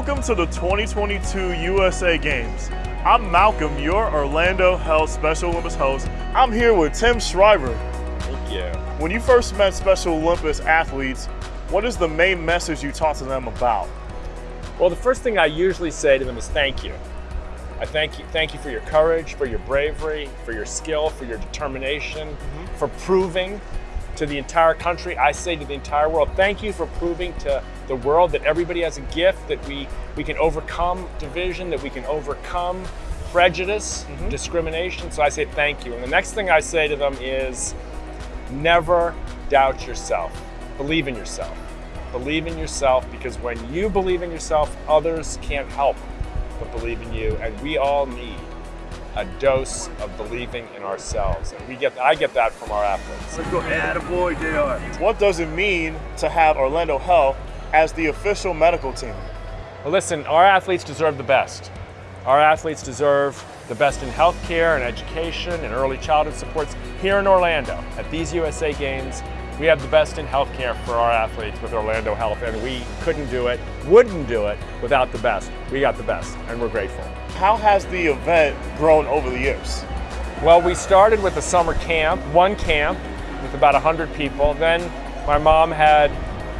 Welcome to the 2022 USA Games. I'm Malcolm, your Orlando Health Special Olympics host. I'm here with Tim Shriver. Thank you. When you first met Special Olympics athletes, what is the main message you talk to them about? Well, the first thing I usually say to them is thank you. I thank you, thank you for your courage, for your bravery, for your skill, for your determination, mm -hmm. for proving to the entire country. I say to the entire world, thank you for proving to the world that everybody has a gift, that we, we can overcome division, that we can overcome prejudice, mm -hmm. discrimination. So I say thank you. And the next thing I say to them is never doubt yourself. Believe in yourself. Believe in yourself because when you believe in yourself, others can't help but believe in you. And we all need a dose of believing in ourselves. And we get, I get that from our athletes. Let's go, attaboy, JR. What does it mean to have Orlando Health as the official medical team? Well, listen, our athletes deserve the best. Our athletes deserve the best in healthcare and education and early childhood supports here in Orlando at these USA Games we have the best in healthcare for our athletes with Orlando Health, and we couldn't do it, wouldn't do it without the best. We got the best, and we're grateful. How has the event grown over the years? Well, we started with a summer camp, one camp with about 100 people. Then my mom had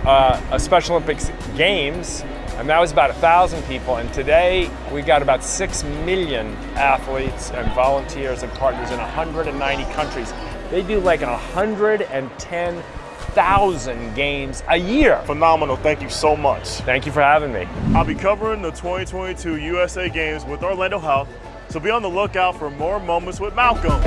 uh, a Special Olympics Games, and that was about 1,000 people. And today we've got about 6 million athletes and volunteers and partners in 190 countries. They do like 110,000 games a year. Phenomenal. Thank you so much. Thank you for having me. I'll be covering the 2022 USA Games with Orlando Health, so be on the lookout for more moments with Malcolm.